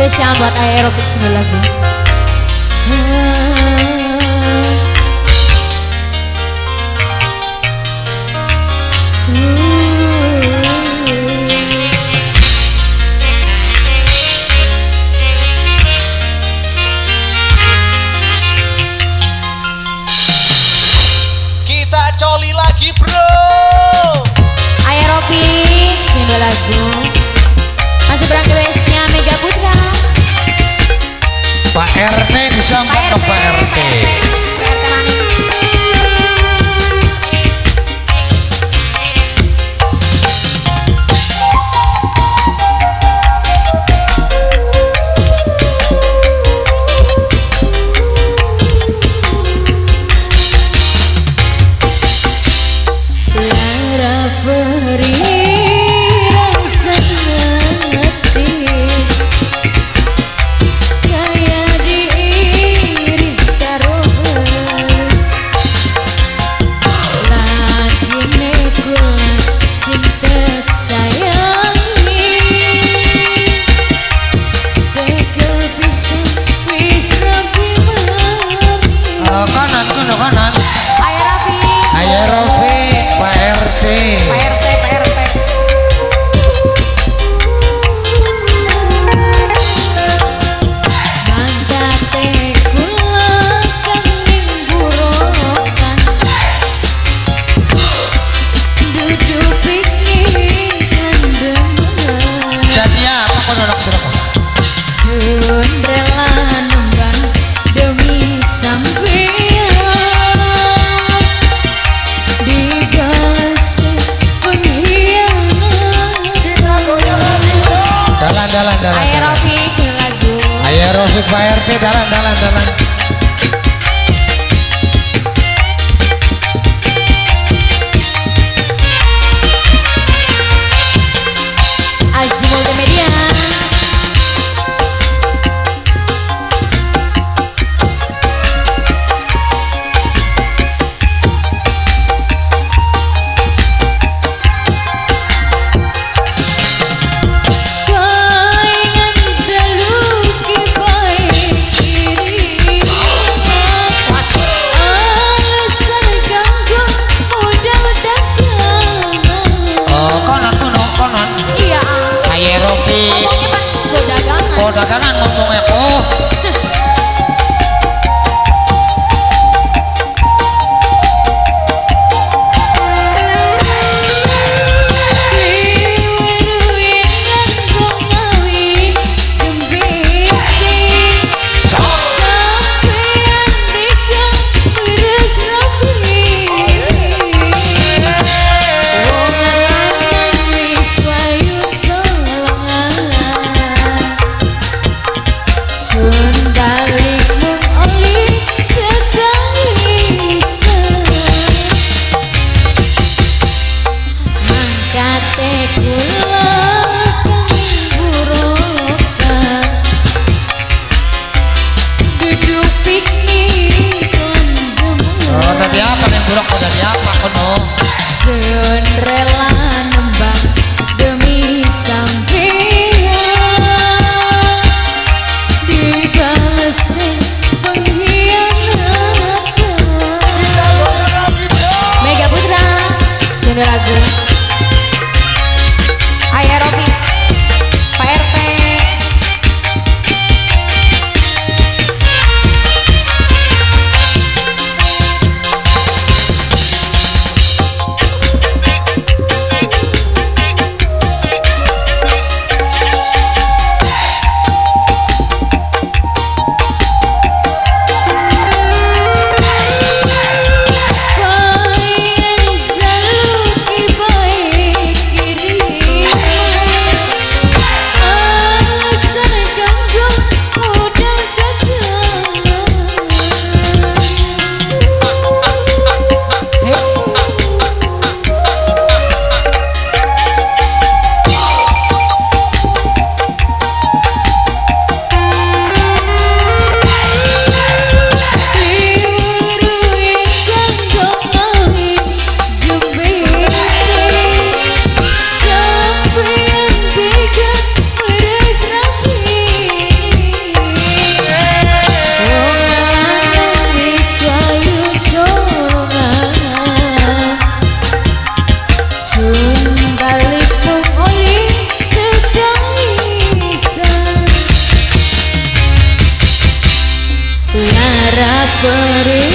Spesial buat aerobik sebelah lagu Kita coli lagi bro. Aerobik, sini lagi RT disambut RT. Rofiq Pak RT dalan dalan dalan. dadi apa ning buruk mau apa kono sun rela but it